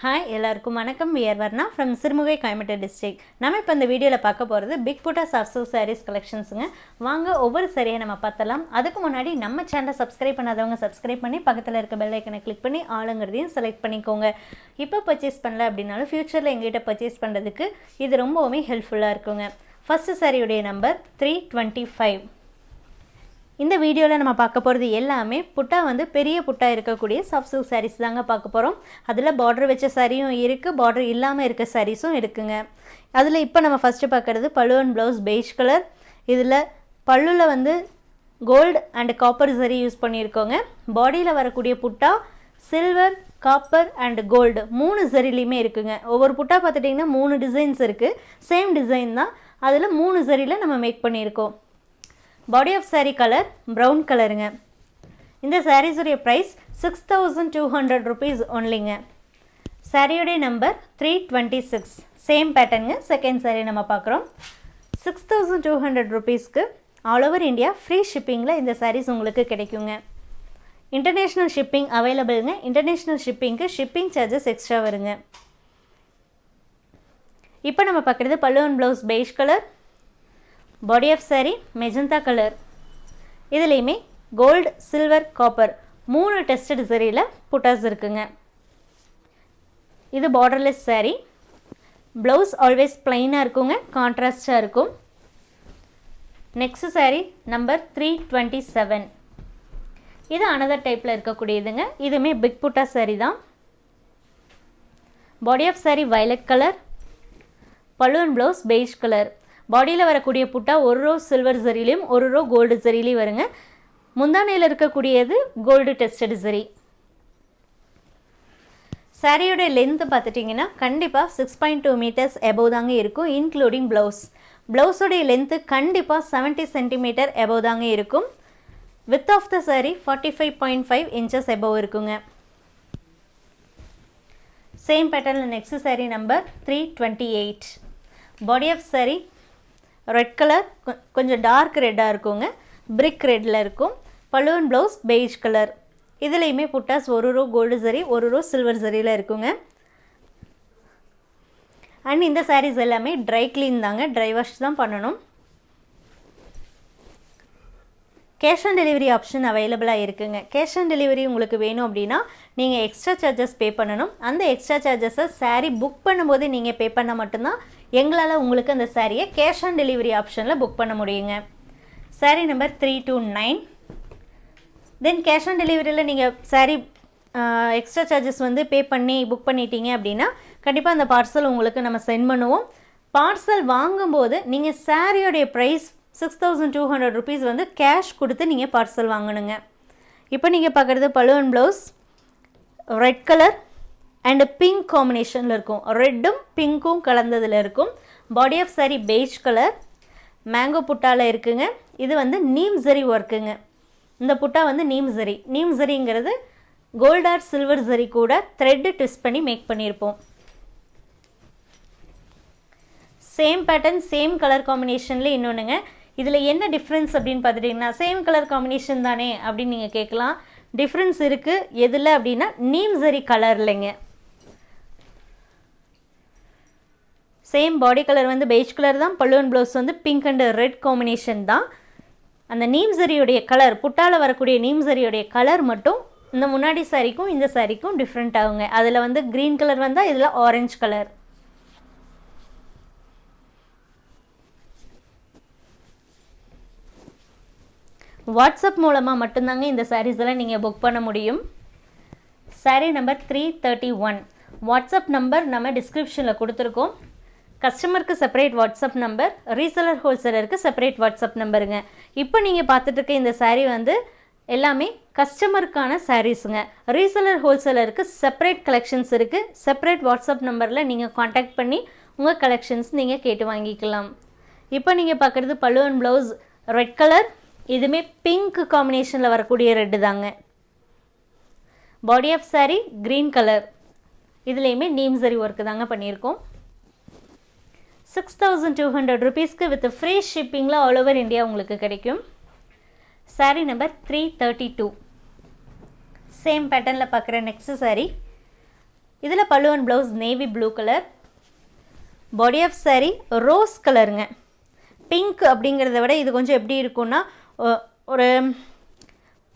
Hi எல்லாருக்கும் வணக்கம். We're Varna from Sirumugai Coimbatore district நம்ம இப்போ இந்த வீடியோவில் பார்க்க போகிறது பிக் புட்டா சாஃப்ட் சில்க் சாரீஸ் கலெக்ஷன்ஸுங்க வாங்க ஒவ்வொரு சரியை நம்ம பார்த்தலாம் அதுக்கு முன்னாடி நம்ம சேனலை சப்ஸ்கிரைப் பண்ணாதவங்க சப்ஸ்கிரைப் பண்ணி பக்கத்தில் இருக்க பெல் ஐக்கனை கிளிக் பண்ணி ஆளுங்கிறதையும் செலக்ட் பண்ணிக்கோங்க. இப்போ பர்ச்சேஸ் பண்ணல அப்படின்னாலும் ஃப்யூச்சரில் எங்ககிட்ட பர்ச்சேஸ் பண்ணுறதுக்கு இது ரொம்பவுமே ஹெல்ப்ஃபுல்லாக இருக்குங்க. ஃபஸ்ட்டு சாரியுடைய நம்பர் த்ரீ டுவெண்ட்டி ஃபைவ் இந்த வீடியோவில் நம்ம பார்க்க போகிறது எல்லாமே புட்டா வந்து பெரிய புட்டா இருக்கக்கூடிய சாஃப்ட் சில்க் சாரீஸ் தாங்க பார்க்க போகிறோம் அதில் பார்டர் வச்ச சாரியும் இருக்குது பார்டர் இல்லாமல் இருக்க சாரீஸும் இருக்குங்க. அதில் இப்போ நம்ம ஃபஸ்ட்டு பார்க்குறது பழுவன் ப்ளவுஸ் பெய்ஜ் கலர் இதில் பல்லுவில் வந்து கோல்டு அண்ட் காப்பர் சரி யூஸ் பண்ணியிருக்கோங்க. பாடியில் வரக்கூடிய புட்டா சில்வர் காப்பர் அண்ட் கோல்டு மூணு சரிலையுமே இருக்குங்க. ஒவ்வொரு புட்டா பார்த்துட்டிங்கன்னா மூணு டிசைன்ஸ் இருக்குது சேம் டிசைன் தான். அதில் மூணு சரியில் நம்ம மேக் பண்ணியிருக்கோம். Body of sari colour brown கலருங்க இந்த சாரீஸுடைய price six thousand two hundred rupees ஒன்லிங்க சாரியுடைய number three twenty six same பேட்டர்னுங்க second saree நம்ம பார்க்குறோம் சிக்ஸ் தௌசண்ட் டூ ஹண்ட்ரட் ருபீஸ்க்கு ஆல் ஓவர் இந்தியா ஃப்ரீ ஷிப்பிங்கில் இந்த சாரீஸ் உங்களுக்கு கிடைக்குங்க. இன்டர்நேஷ்னல் ஷிப்பிங் அவைலபிளுங்க இன்டர்நேஷ்னல் ஷிப்பிங்க்கு ஷிப்பிங் சார்ஜஸ் எக்ஸ்ட்ரா வருங்க. இப்போ நம்ம பார்க்குறது பல்லுவன் blouse beige colour body of saree magenta colour இதுலேயுமே கோல்டு சில்வர் காப்பர் மூணு டெஸ்டட் சரியில் புட்டாஸ் இருக்குங்க. இது பார்டர்லெஸ் saree. ப்ளவுஸ் ஆல்வேஸ் பிளைனாக இருக்குங்க கான்ட்ராஸ்டாக இருக்கும். Next saree number three twenty seven இது அனதர் டைப்பில் இருக்கக்கூடியதுங்க. இதுவுமே பிக் புட்டா saree தான். Body of saree violet colour balloon blouse beige colour பாடியில் வரக்கூடிய புட்டா ஒரு ரோ சில்வர் ஜரிலையும் ஒரு ரோ கோல்டு ஜரிலையும் வருங்க. முந்தானையில் இருக்கக்கூடியது கோல்டு டெஸ்டட் சரி சாரியோட லென்த்து பார்த்துட்டிங்கன்னா கண்டிப்பாக six point two metres above தாங்க இருக்கும் இன்க்ளூடிங் ப்ளவுஸ் ப்ளவுஸோடைய லென்த்து கண்டிப்பாக செவன்ட்டி சென்டிமீட்டர் எபோவ் தாங்க இருக்கும். Width of the saree forty five point five inches above இருக்குங்க. சேம் பேட்டர்னில் next saree number three twenty eight body of saree red colour கொஞ்சம் dark ரெட்டாக இருக்குங்க. பிரிக் ரெட்டில் இருக்கும். பலூன் ப்ளவுஸ் பெய்ஜ் கலர் இதுலேயுமே புட்டாஸ் ஒரு ரோ கோல்டு சரி ஒரு ரோ சில்வர் சரியில் இருக்குங்க. அண்ட் இந்த சாரீஸ் எல்லாமே ட்ரை க்ளீன் தாங்க. ட்ரை வாஷ் தான் பண்ணணும். கேஷ் ஆன் டெலிவரி ஆப்ஷன் அவைலபிளாக இருக்குங்க. கேஷ் ஆன் டெலிவரி உங்களுக்கு வேணும் அப்படின்னா நீங்கள் எக்ஸ்ட்ரா சார்ஜஸ் பே பண்ணணும். அந்த எக்ஸ்ட்ரா சார்ஜஸை சாரீ புக் பண்ணும்போது நீங்கள் பே பண்ணால் மட்டும்தான் எங்களால் உங்களுக்கு அந்த சாரியை கேஷ் ஆன் டெலிவரி ஆப்ஷனில் புக் பண்ண முடியுங்க. Saree number three two nine then cash on டெலிவரியில் நீங்கள் சாரீ எக்ஸ்ட்ரா சார்ஜஸ் வந்து பே பண்ணி புக் பண்ணிட்டீங்க அப்படின்னா கண்டிப்பாக அந்த பார்சல் உங்களுக்கு நம்ம சென்ட் பண்ணுவோம். பார்சல் வாங்கும்போது நீங்கள் சாரியோடைய price six thousand two hundred rupees வந்து கேஷ் கொடுத்து நீங்கள் பார்சல் வாங்கணுங்க. இப்போ நீங்கள் பார்க்குறது பலுவன் blouse red colour and pink காம்பினேஷனில் இருக்கும். ரெட்டும் பிங்க்கும் கலந்ததில் இருக்கும். Body of saree beige colour mango புட்டாவில் இருக்குங்க. இது வந்து நீம் ஜரி ஒர்க்குங்க இந்த புட்டா வந்து நீம் ஜரி நீம் ஜரிங்கிறது கோல்ட் ஆர் சில்வர் ஜரி கூட த்ரெட்டு ட்விஸ்ட் பண்ணி மேக் பண்ணியிருப்போம். சேம் பேட்டர்ன் சேம் கலர் காம்பினேஷனில் இன்னொன்றுங்க இதில் என்ன டிஃப்ரென்ஸ் அப்படின்னு பார்த்துட்டிங்கன்னா சேம் கலர் காம்பினேஷன் தானே அப்படின்னு நீங்கள் கேட்கலாம். டிஃப்ரென்ஸ் இருக்குது எதில் அப்படின்னா நீம் ஜரி கலர் இல்லைங்க சேம் பாடி கலர் வந்து பெய்ஜ் கலர் தான் பல்லுவன் ப்ளவுஸ் வந்து பிங்க் அண்ட் ரெட் காம்பினேஷன் தான். அந்த நீம் சரியுடைய கலர் புட்டால் வரக்கூடிய நீம்சரியுடைய கலர் மட்டும் இந்த முன்னாடி சாரிக்கும் இந்த சாரிக்கும் டிஃப்ரெண்ட் ஆகுங்க. அதில் வந்து க்ரீன் கலர் வந்தால் இதில் ஆரஞ்சு கலர் வாட்ஸ்அப் மூலமாக மட்டும்தாங்க இந்த சாரீஸ் எல்லாம் நீங்கள் புக் பண்ண முடியும். Sari number three thirty one WhatsApp number நம்ம டிஸ்கிரிப்ஷனில் கொடுத்துருக்கோம். கஸ்டமருக்கு செப்பரேட் வாட்ஸ்அப் நம்பர் ரீசெலர் ஹோல்சேலருக்கு செப்பரேட் வாட்ஸ்அப் நம்பருங்க இப்போ நீங்கள் பார்த்துட்டு இருக்க இந்த சாரீ வந்து எல்லாமே கஸ்டமருக்கான சாரீஸுங்க ரீசெலர் ஹோல்சேலருக்கு செப்பரேட் கலெக்ஷன்ஸ் இருக்குது செப்பரேட் வாட்ஸ்அப் நம்பரில் நீங்கள் காண்டாக்ட் பண்ணி உங்கள் கலெக்ஷன்ஸ் நீங்கள் கேட்டு வாங்கிக்கலாம். இப்போ நீங்கள் பார்க்குறது பல்லுவன் ப்ளவுஸ் ரெட் கலர் இதுவுமே பிங்க் காம்பினேஷனில் வரக்கூடிய ரெட்டு தாங்க. Body of saree green colour இதுலேயுமே நீம் சரி ஒர்க்கு தாங்க பண்ணியிருக்கோம். சிக்ஸ் தௌசண்ட் டூ ஹண்ட்ரட் ருபீஸ்க்கு வித் ஃப்ரீ ஷிப்பிங்கில் ஆல் ஓவர் இந்தியா உங்களுக்கு கிடைக்கும். Saree number three thirty two same பேட்டர்னில் பார்க்குற நெக்ஸ்ட் சாரீ இதில் pallu and blouse navy blue colour body of saree rose கலருங்க பிங்க் அப்படிங்கிறத விட இது கொஞ்சம் எப்படி இருக்கும்னா ஒரு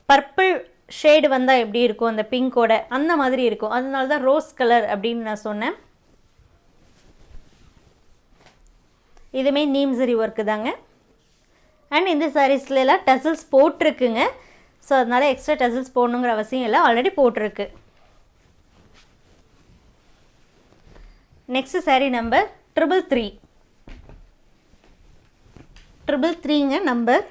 பர்பிள் ஷேடு வந்தால் எப்படி இருக்கும் அந்த பிங்கோட அந்த மாதிரி இருக்கும். அதனால தான் ரோஸ் கலர் அப்படின்னு நான் சொன்னேன். இதுவுமே நீம்சரி ஒர்க்கு தாங்க. அண்ட் இந்த சாரீஸ்லாம் டசல்ஸ் போட்டிருக்குங்க. ஸோ அதனால் எக்ஸ்ட்ரா டசல்ஸ் போடணுங்கிற அவசியம் இல்லை. ஆல்ரெடி போட்டிருக்கு. Next saree number triple three triple த்ரீங்க number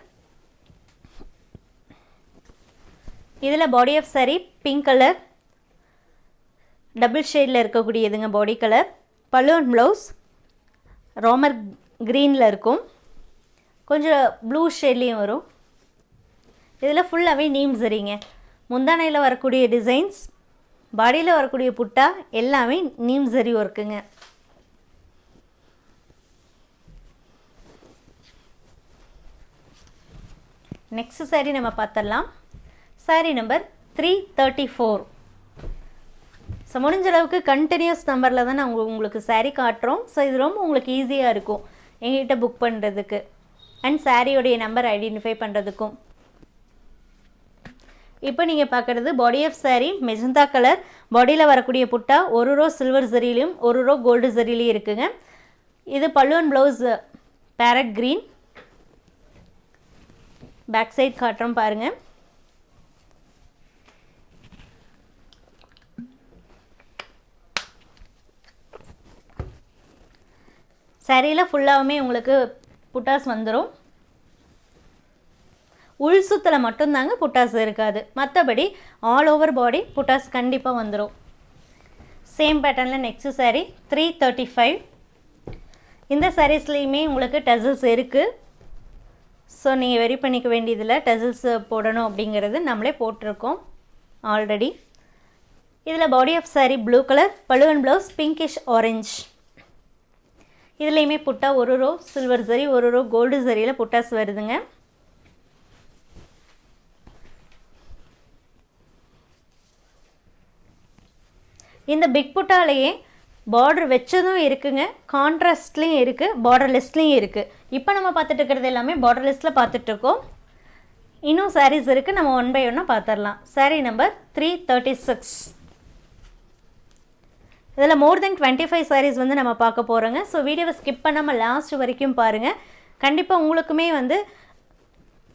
இதில் body of saree pink colour double ஷேடில் இருக்கக்கூடியதுங்க பாடி கலர் பலூன் ப்ளவுஸ் ரோமர் க்ரீனில் இருக்கும். கொஞ்சம் ப்ளூ ஷேட்லேயும் வரும். இதில் ஃபுல்லாகவே நீம் சரிங்க முந்தானையில் வரக்கூடிய டிசைன்ஸ் பாடியில் வரக்கூடிய புட்டா எல்லாமே நீம் சரி ஒர்க்குங்க நெக்ஸ்ட் saree நம்ம பார்த்துடலாம் saree number three thirty four so முடிஞ்ச அளவுக்கு கண்டினியூஸ் நம்பரில் தான் நான் உங்களுக்கு saree காட்டுறோம். ஸோ இது ரொம்ப உங்களுக்கு ஈஸியாக இருக்கும். எங்ககிட்ட புக் பண்ணுறதுக்கு அண்ட் சாரியோடைய நம்பர் ஐடென்டிஃபை பண்ணுறதுக்கும் இப்போ நீங்கள் பார்க்குறது body of saree magenta colour பாடியில் வரக்கூடிய புட்டா ஒரு ரோ சில்வர் ஜரிலையும் ஒரு ரோ கோல்டு ஜரிலையும் இருக்குங்க. இது பல்லுவன் blouse parrot green back side காட்டுறோம் பாருங்கள் சரியில் ஃபுல்லாகவுமே உங்களுக்கு புட்டாஸ் வந்துடும் உள் சுத்தில் மட்டும்தாங்க புட்டாஸ் இருக்காது. மற்றபடி ஆல் ஓவர் பாடி புட்டாஸ் கண்டிப்பாக வந்துடும் சேம் பேட்டர்னில் next saree three thirty five இந்த சாரீஸ்லேயுமே உங்களுக்கு டசல்ஸ் இருக்குது ஸோ நீங்கள் வெரி பண்ணிக்க வேண்டியதில் டசில்ஸ் போடணும் அப்படிங்கிறது நம்மளே போட்டிருக்கோம் ஆல்ரெடி இதில் body of saree blue colour பழுவன் blouse pinkish orange இதுலேயுமே புட்டா ஒரு ரோ சில்வர் சரி ஒரு ரோ கோல்டு சரியில் புட்டாஸ் வருதுங்க. இந்த பிக் புட்டாலேயே பார்டர் வச்சதும் இருக்குங்க. கான்ட்ராஸ்ட்லேயும் இருக்குது பார்டர்லெஸ்லேயும் இருக்குது இப்போ நம்ம பார்த்துட்டு இருக்கிறது எல்லாமே லிஸ்ட்டில் பார்த்துட்ருக்கோம் இன்னும் சாரீஸ் இருக்குது நம்ம ஒன் பை ஒன்னாக பார்த்துடலாம். Saree number three thirty six இதில் more then twenty five sarees வந்து நம்ம பார்க்க போகிறோங்க ஸோ வீடியோவை ஸ்கிப் பண்ணாமல் லாஸ்ட் வரைக்கும் பாருங்கள் கண்டிப்பாக உங்களுக்குமே வந்து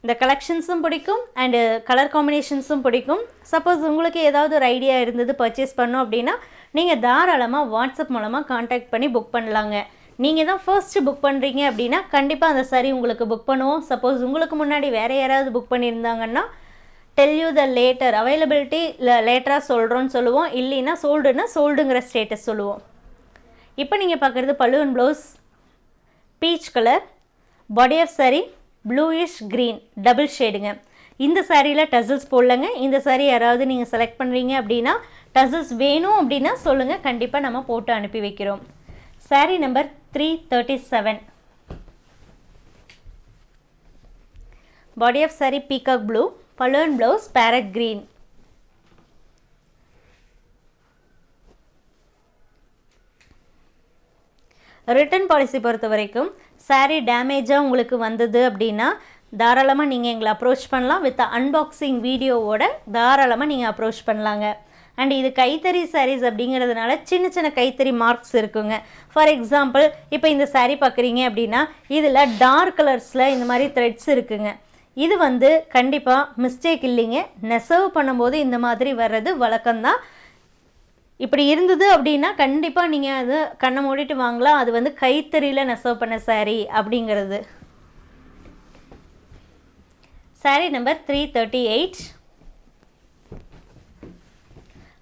இந்த கலெக்ஷன்ஸும் பிடிக்கும் அண்டு கலர் காம்பினேஷன்ஸும் பிடிக்கும். சப்போஸ் உங்களுக்கு ஏதாவது ஒரு ஐடியா இருந்தது பர்ச்சேஸ் பண்ணோம் அப்படின்னா நீங்கள் தாராளமாக வாட்ஸ்அப் மூலமாக காண்டாக்ட் பண்ணி புக் பண்ணலாங்க. நீங்கள் தான் ஃபர்ஸ்ட்டு புக் பண்ணுறீங்க அப்படின்னா கண்டிப்பாக அந்த சாரி உங்களுக்கு புக் பண்ணுவோம். சப்போஸ் உங்களுக்கு முன்னாடி வேறு யாராவது புக் பண்ணியிருந்தாங்கன்னா tell you the later availability லேட்டராக சொல்கிறோன்னு சொல்லுவோம். இல்லைன்னா சோல்டுன்னா சோல்டுங்கிற ஸ்டேட்டஸ் சொல்லுவோம். இப்போ நீங்கள் பார்க்குறது பல்லுவன் blouse peach colour body of saree bluish green double ஷேடுங்க இந்த சாரியில் டசல்ஸ் போடலங்க. இந்த saree யாராவது நீங்கள் செலக்ட் பண்ணுறீங்க அப்படின்னா டசல்ஸ் வேணும் அப்படின்னா சொல்லுங்கள் கண்டிப்பாக நம்ம போட்டு அனுப்பி வைக்கிறோம். Saree number three thirty seven body of saree peacock blue balloon blouse parrot green return policy பொறுத்த வரைக்கும் சாரீ டேமேஜாக உங்களுக்கு வந்தது அப்படின்னா தாராளமாக நீங்கள் எங்களை அப்ரோச் பண்ணலாம். வித் அன்பாக்சிங் வீடியோவோட தாராளமாக நீங்கள் அப்ரோச் பண்ணலாங்க. அண்ட் இது கைத்தறி சாரீஸ் அப்படிங்கிறதுனால சின்ன சின்ன கைத்தறி மார்க்ஸ் இருக்குங்க. ஃபார் எக்ஸாம்பிள் இப்போ இந்த சாரீ பார்க்குறீங்க அப்படின்னா இதில் டார்க் கலர்ஸில் இந்த மாதிரி த்ரெட்ஸ் இருக்குங்க. இது வந்து கண்டிப்பாக மிஸ்டேக் இல்லைங்க. நெசவு பண்ணும்போது இந்த மாதிரி வர்றது வழக்கம்தான். இப்படி இருந்தது அப்படின்னா கண்டிப்பாக நீங்கள் அது கண்ணை மூடிட்டு வாங்கலாம். அது வந்து கைத்தறியில் நெசவு பண்ண saree அப்படிங்கிறது. Saree number three thirty eight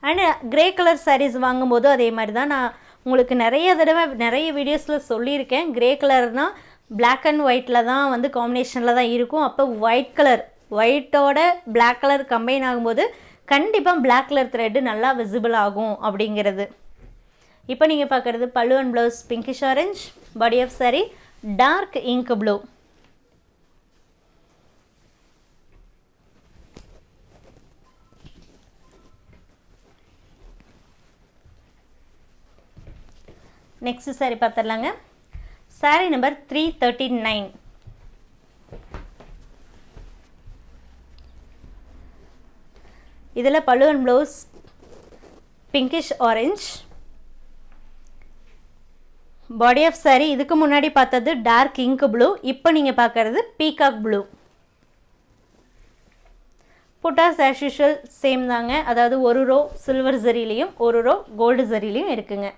and grey colour sarees வாங்கும்போது அதே மாதிரி தான் நான் உங்களுக்கு நிறைய தடவை நிறைய வீடியோஸில் சொல்லியிருக்கேன். கிரே கலர்னால் பிளாக் அண்ட் ஒயிட்டில் தான் வந்து காம்பினேஷனில் தான் இருக்கும். அப்போ ஒயிட் கலர் ஒயிட்டோட பிளாக் கலர் கம்பைன் ஆகும்போது கண்டிப்பாக பிளாக் கலர் த்ரெட்டு நல்லா விசிபிள் ஆகும் அப்படிங்கிறது. இப்போ நீங்கள் பார்க்குறது pallu and blouse pinkish orange body of saree dark ink blue next saree பார்த்துடலாங்க saree number three thirty nine இதில் பல்லுவன் blouse pinkish orange body of saree இதுக்கு முன்னாடி பார்த்தது டார்க் இங்க் ப்ளூ இப்போ நீங்கள் பார்க்குறது peacock blue buttas as usual same தாங்க. அதாவது ஒரு ரோ சில்வர் ஜரிலையும் ஒரு ரோ கோல்டு ஜரிலையும் இருக்குங்க.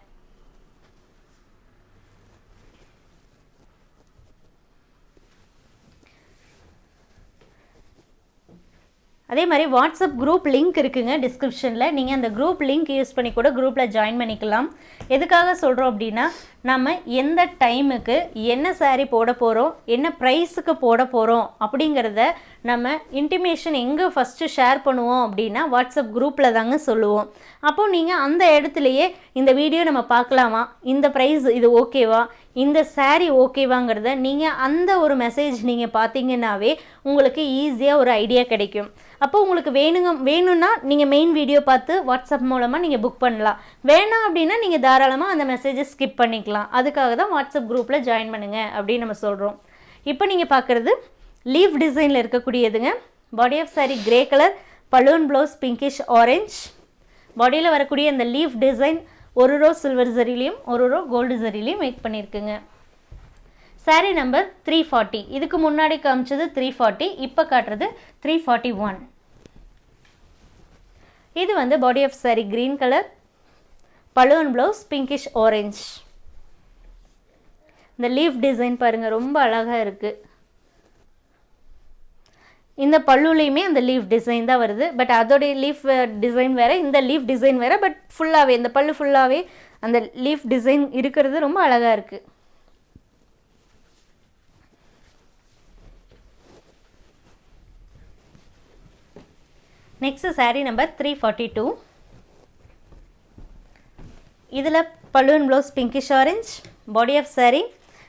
அதே மாதிரி வாட்ஸ்அப் குரூப் லிங்க் இருக்குங்க டிஸ்கிரிப்ஷனில் நீங்கள் அந்த குரூப் லிங்க் யூஸ் பண்ணி கூட குரூப்பில் ஜாயின் பண்ணிக்கலாம். எதுக்காக சொல்கிறோம் அப்படின்னா நம்ம எந்த டைமுக்கு என்ன சாரீ போட போகிறோம் என்ன ப்ரைஸுக்கு போட போகிறோம் அப்படிங்கிறத நம்ம இன்டிமேஷன் எங்கே ஃபஸ்ட்டு ஷேர் பண்ணுவோம் அப்படின்னா வாட்ஸ்அப் குரூப்பில் தாங்க சொல்லுவோம். அப்போது நீங்கள் அந்த இடத்துலையே இந்த வீடியோ நம்ம பார்க்கலாமா? இந்த ப்ரைஸ் இது ஓகேவா இந்த சாரீ ஓகேவாங்கிறத நீங்கள் அந்த ஒரு மெசேஜ் நீங்கள் பார்த்தீங்கன்னாவே உங்களுக்கு ஈஸியாக ஒரு ஐடியா கிடைக்கும். அப்போ உங்களுக்கு வேணுங்க வேணும்னா நீங்கள் மெயின் வீடியோ பார்த்து வாட்ஸ்அப் மூலமாக நீங்கள் புக் பண்ணலாம். வேணாம் அப்படின்னா நீங்கள் தாராளமாக அந்த மெசேஜை ஸ்கிப் பண்ணிக்கலாம். அதுக்காக தான் வாட்ஸ்அப் குரூப்பில் ஜாயின் பண்ணுங்கள் அப்படின்னு நம்ம சொல்கிறோம் இப்போ நீங்கள் பார்க்குறது லீஃப் டிசைனில் இருக்கக்கூடியதுங்க. Body of saree grey colour balloon blouse pinkish orange பாடியில் வரக்கூடிய அந்த லீஃப் டிசைன் ஒரு ரோ சில்வர் ஜரிலையும் ஒரு ரோ கோல்டு ஜரிலையும் மேக் பண்ணியிருக்குங்க saree நம்பர் த்ரீ ஃபார்ட்டி இதுக்கு முன்னாடி காமிச்சது த்ரீ ஃபார்ட்டி இப்போ காட்டுறது த்ரீ ஃபார்ட்டி ஒன் இது வந்து body of saree green colour balloon blouse pinkish orange இந்த லீஃப் டிசைன் பாருங்கள் ரொம்ப அழகாக இருக்குது இந்த பல்லுலேயுமே அந்த லீஃப் டிசைன் தான் வருது. பட் அதோடைய லீஃப் டிசைன் வேறு இந்த லீஃப் டிசைன் வேறு பட் ஃபுல்லாகவே இந்த பல்லு ஃபுல்லாகவே அந்த லீஃப் டிசைன் இருக்கிறது ரொம்ப அழகாக இருக்குது next saree number three forty two இதில் balloon blouse pinkish orange body of saree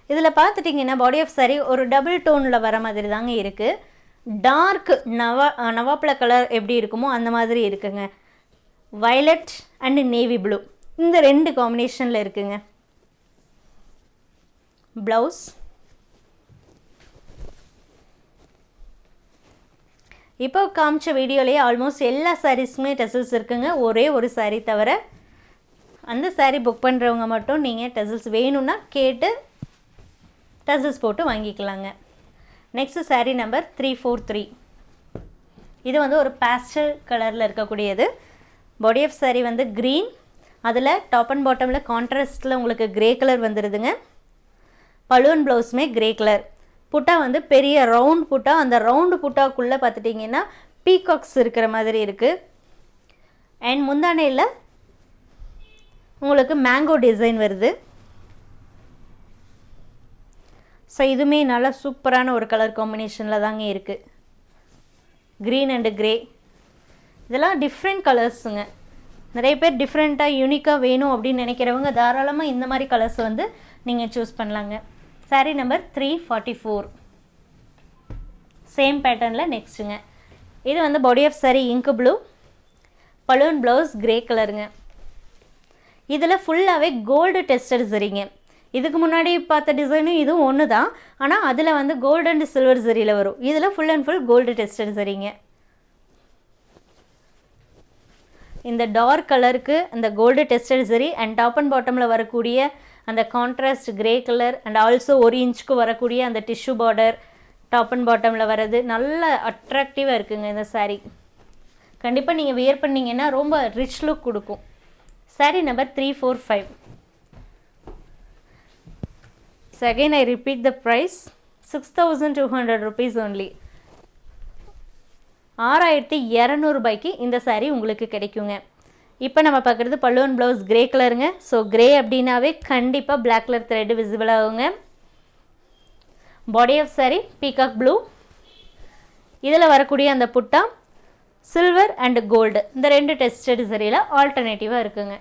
இதில் பார்த்துட்டிங்கன்னா பாடி ஆஃப் சாரீ ஒரு டபுள் டோனில் வர மாதிரி தாங்க இருக்குது டார்க் நவா நவாப்பழ கலர் எப்படி இருக்குமோ அந்த மாதிரி இருக்குங்க. வயலட் அண்டு நேவி ப்ளூ இந்த ரெண்டு காம்பினேஷனில் இருக்குங்க. ப்ளவுஸ் இப்போ காமிச்ச வீடியோலேயே ஆல்மோஸ்ட் எல்லா சாரீஸுமே டெசல்ஸ் இருக்குங்க. ஒரே ஒரு சாரீ தவிர அந்த சாரீ புக் பண்ணுறவங்க மட்டும் நீங்கள் டெசல்ஸ் வேணும்னா கேட்டு டெசல்ஸ் போட்டு வாங்கிக்கலாங்க. Next saree number three four three இது வந்து ஒரு பேஸ்டல் கலரில் இருக்கக்கூடியது. பாடி ஆஃப் சாரீ வந்து க்ரீன் அதில் டாப் அண்ட் பாட்டமில் கான்ட்ராஸ்டில் உங்களுக்கு க்ரே கலர் வந்துடுதுங்க பலூன் ப்ளவுஸுமே க்ரே கலர் புட்டா வந்து பெரிய ரவுண்ட் புட்டா அந்த ரவுண்டு புட்டாக்குள்ளே பார்த்துட்டிங்கன்னா பீகாக்ஸ் இருக்கிற மாதிரி இருக்குது அண்ட் முந்தானையில் உங்களுக்கு மேங்கோ டிசைன் வருது. ஸோ இதுவுமே நல்லா சூப்பரான ஒரு கலர் காம்பினேஷனில் தாங்க இருக்குது க்ரீன் அண்டு கிரே இதெல்லாம் டிஃப்ரெண்ட் கலர்ஸுங்க நிறைய பேர் டிஃப்ரெண்ட்டாக யூனிக்காக வேணும் அப்படின்னு நினைக்கிறவங்க தாராளமாக இந்த மாதிரி கலர்ஸ் வந்து நீங்கள் சூஸ் பண்ணலாங்க. Saree number three forty four same பேட்டர்னில் நெக்ஸ்ட்டுங்க இது வந்து பாடி ஆஃப் saree இங்கு ப்ளூ பலூன் ப்ளவுஸ் கிரே கலருங்க இதில் ஃபுல்லாகவே கோல்டு டெஸ்டர் சரிங்க இதுக்கு முன்னாடி பார்த்த டிசைனும் இதுவும் ஒன்று தான் ஆனால் அதில் வந்து கோல்டு அண்ட் சில்வர் சரியில் வரும். இதில் full and full gold tested சரிங்க இந்த டார்க் கலருக்கு இந்த gold tested zari and top and பாட்டமில் வரக்கூடிய அந்த contrast grey colour and also ஒரு இன்ச்சுக்கு வரக்கூடிய அந்த டிஷ்யூ பார்டர் டாப் அண்ட் பாட்டமில் வர்றது நல்ல அட்ராக்டிவாக இருக்குங்க இந்த சாரீ கண்டிப்பாக நீங்கள் வியர் பண்ணிங்கன்னா ரொம்ப ரிச் லுக் கொடுக்கும். Saree number three four five so I repeat the price six thousand two hundred rupees only ஆறாயிரத்தி இரநூறுபாய்க்கு இந்த சாரீ உங்களுக்கு கிடைக்குங்க. இப்போ நம்ம பார்க்குறது பல்லுவன் ப்ளவுஸ் கிரே கலருங்க ஸோ கிரே அப்படின்னாவே கண்டிப்பாக பிளாக் கலர் த்ரெட்டு விசிபிள் ஆகுங்க. Body of saree peacock blue இதில் வரக்கூடிய அந்த புட்டா சில்வர் அண்ட் கோல்டு இந்த ரெண்டு டெஸ்டட் சரியில் ஆல்டர்னேட்டிவாக இருக்குங்க.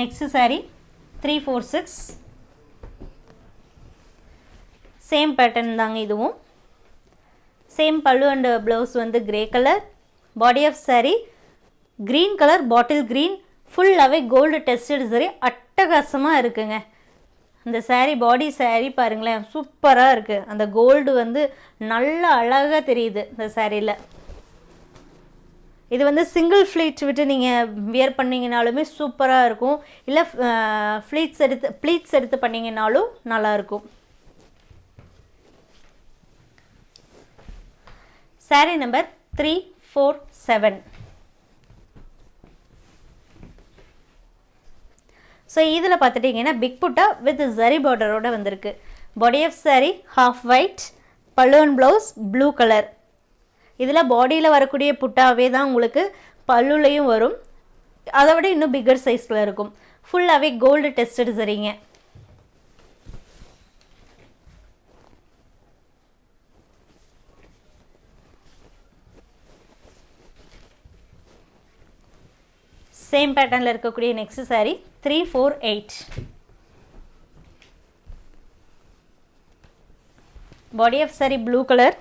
Next saree three four six same pattern தாங்க இதுவும். சேம் பல்லு அண்ட் ப்ளவுஸ் வந்து grey colour body of saree green colour bottle green ஃபுல்லாகவே கோல்டு டெஸ்டட் சரி அட்டகாசமாக இருக்குங்க. இந்த saree பாடி saree பாருங்களேன் சூப்பராக இருக்குது அந்த கோல்டு வந்து நல்ல அழகாக தெரியுது இந்த சாரியில் இது வந்து சிங்கிள் ஃப்ளீட் விட்டு நீங்கள் வியர் பண்ணிங்கனாலுமே சூப்பராக இருக்கும். இல்லை ஃப்ளீட்ஸ் எடுத்து ப்ளீட்ஸ் எடுத்து பண்ணிங்கனாலும் நல்லாயிருக்கும் saree number three four seven so இதில் பார்த்துட்டிங்கன்னா பிக் புட்டா வித் ஜரி பார்டரோட வந்திருக்கு. Body of saree half white balloon blouse blue colour இதில் பாடியில் வரக்கூடிய புட்டாவே தான் உங்களுக்கு பல்லுலையும் வரும். அதை விட இன்னும் பிக்கர் சைஸில் இருக்கும். ஃபுல்லாகவே கோல்டு டெஸ்டட் சரிங்க சேம் பேட்டர்னில் இருக்கக்கூடிய next saree three four eight body of saree blue colour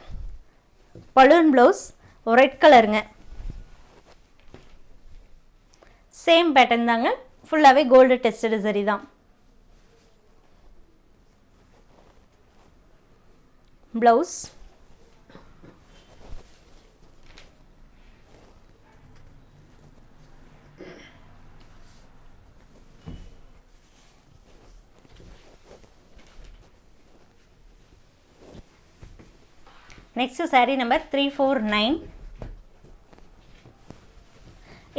balloon blouse red கலருங்க சேம் பேட்டர்ன் தாங்க. ஃபுல்லாகவே கோல்டு டெஸ்டடு சரி தான். Blouse next saree number three four nine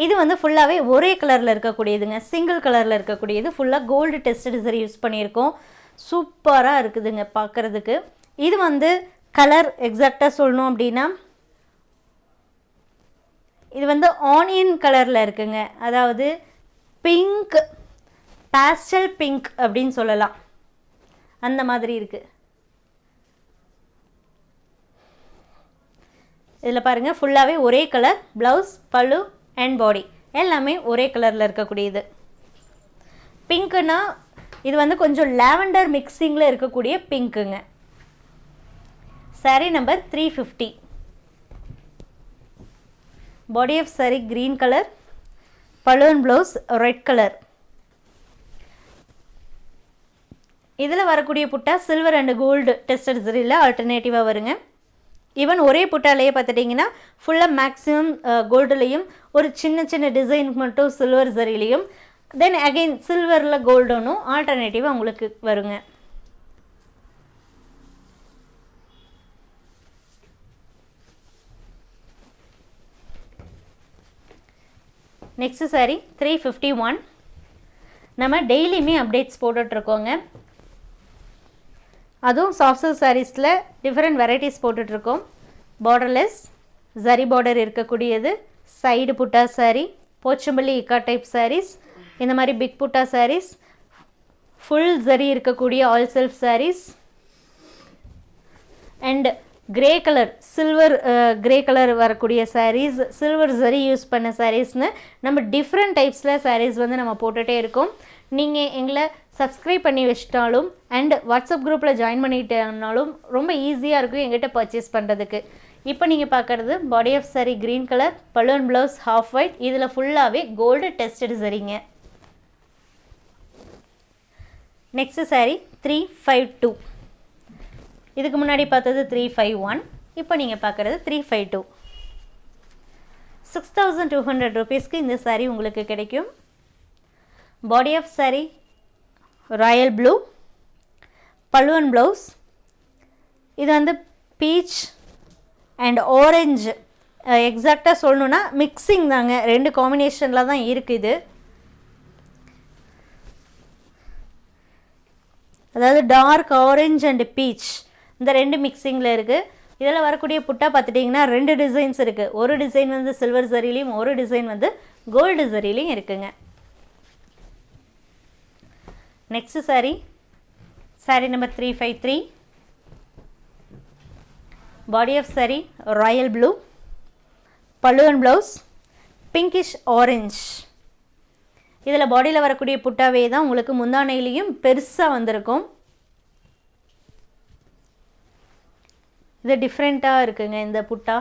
இது வந்து ஃபுல்லாகவே ஒரே கலரில் இருக்கக்கூடியதுங்க. சிங்கிள் கலரில் இருக்கக்கூடியது. ஃபுல்லாக கோல்டு டெஸ்டட் சரி யூஸ் பண்ணியிருக்கோம். சூப்பராக இருக்குதுங்க பார்க்குறதுக்கு இது வந்து கலர் எக்ஸாக்டாக சொல்லணும் அப்படின்னா இது வந்து ஆனியன் கலரில் இருக்குங்க. அதாவது பிங்க் பாஸ்டல் பிங்க் அப்படின்னு சொல்லலாம். அந்த மாதிரி இருக்குது இதில் பாருங்கள் ஃபுல்லாகவே ஒரே colour blouse pallu and body எல்லாமே ஒரே கலரில் இருக்கக்கூடியது. பிங்க்குன்னா இது வந்து கொஞ்சம் லாவெண்டர் மிக்சிங்கில் இருக்கக்கூடிய பிங்க்குங்க saree number three fifty body of saree green colour balloon blouse red colour இதில் வரக்கூடிய புட்டா சில்வர் அண்ட் கோல்டு டெஸ்டட் சரியில் ஆல்டர்னேட்டிவாக வருங்க. ஈவன் ஒரே புட்டாலேயே பார்த்துட்டிங்கன்னா ஃபுல்லாக மேக்ஸிமம் கோல்டுலேயும் ஒரு சின்ன சின்ன டிசைனுக்கு மட்டும் சில்வர் சரிலையும் தென் அகெயின் சில்வரில் கோல்டனும் ஆல்டர்னேட்டிவாக உங்களுக்கு வருங்க. Next saree three fifty one நம்ம டெய்லியுமே அப்டேட்ஸ் போட்டுட்ருக்கோங்க அதுவும் சாஃப்ட் சில்க் சாரீஸில் டிஃப்ரெண்ட் வெரைட்டிஸ் போட்டுட்ருக்கோம். பார்டர்லெஸ் ஜரி பார்டர் இருக்கக்கூடியது சைடு புட்டா சாரீ போச்சம்பள்ளி இக்கா டைப் சாரீஸ் இந்த மாதிரி பிக் புட்டா சாரீஸ் ஃபுல் ஜரி இருக்கக்கூடிய all self sarees and grey colour silver grey colour வரக்கூடிய சாரீஸ் சில்வர் ஜரி யூஸ் பண்ண சாரீஸ்னு நம்ம டிஃப்ரெண்ட் டைப்ஸில் சாரீஸ் வந்து நம்ம போட்டுகிட்டே இருக்கோம். நீங்கள் எங்களை சப்ஸ்கிரைப் பண்ணி வச்சிட்டாலும் அண்ட் வாட்ஸ்அப் குரூப்பில் ஜாயின் பண்ணிட்டேனாலும் ரொம்ப ஈஸியாக இருக்கும் எங்கிட்ட பர்ச்சேஸ் பண்ணுறதுக்கு இப்போ நீங்கள் பார்க்குறது body of saree green colour balloon blouse half white இதில் ஃபுல்லாகவே கோல்டு டெஸ்டட் சரிங்க next saree three five two இதுக்கு முன்னாடி பார்த்தது த்ரீ ஃபைவ் ஒன் இப்போ நீங்கள் பார்க்குறது three five two six thousand two hundred ருபீஸ்க்கு இந்த சாரீ உங்களுக்கு கிடைக்கும். Body of saree royal blue பல்லுவன் ப்ளவுஸ் இது வந்து பீச் அண்ட் ஓரஞ்சு எக்ஸாக்டாக சொல்லணுன்னா மிக்சிங் தாங்க. ரெண்டு காம்பினேஷனில் தான் இருக்குது இது. அதாவது டார்க் ஆரஞ்ச் அண்ட் பீச் இந்த ரெண்டு மிக்சிங்கில் இருக்குது இதில் வரக்கூடிய புட்டா பார்த்துட்டிங்கன்னா ரெண்டு டிசைன்ஸ் இருக்குது ஒரு டிசைன் வந்து சில்வர் சரிலையும் ஒரு டிசைன் வந்து கோல்டு சரிலையும் இருக்குங்க. Next saree saree number three five three body of saree royal blue பல்லுவன் ப்ளவுஸ் பிங்கிஷ் ஆரஞ்ச் இதில் பாடியில் வரக்கூடிய புட்டாவே தான் உங்களுக்கு முந்தானையிலையும் பெருசாக வந்திருக்கும். இது டிஃப்ரெண்ட்டாக இருக்குங்க இந்த புட்டா.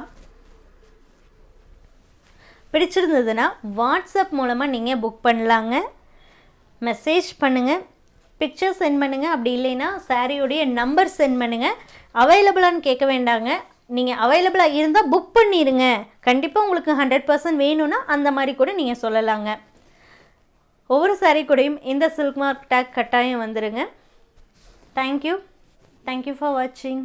பிடிச்சிருந்ததுன்னா வாட்ஸ்அப் மூலமாக நீங்கள் புக் பண்ணலாங்க. மெசேஜ் பண்ணுங்கள் பிக்சர் சென்ட் பண்ணுங்கள் அப்படி இல்லைன்னா சாரியோடைய நம்பர் சென்ட் பண்ணுங்கள் அவைலபிளான்னு கேட்க வேண்டாங்க. நீங்கள் அவைலபிளாக இருந்தால் புக் பண்ணிடுங்க கண்டிப்பாக உங்களுக்கு ஹண்ட்ரட் பர்சன்ட் வேணும்னா அந்த மாதிரி கூட நீங்கள் சொல்லலாங்க. ஒவ்வொரு சாரீ கூடையும் இந்த சில்க் மார்க் டேக் கட்டாயம் வந்துடுங்க தேங்க்யூ தேங்க்யூ ஃபார் வாட்சிங்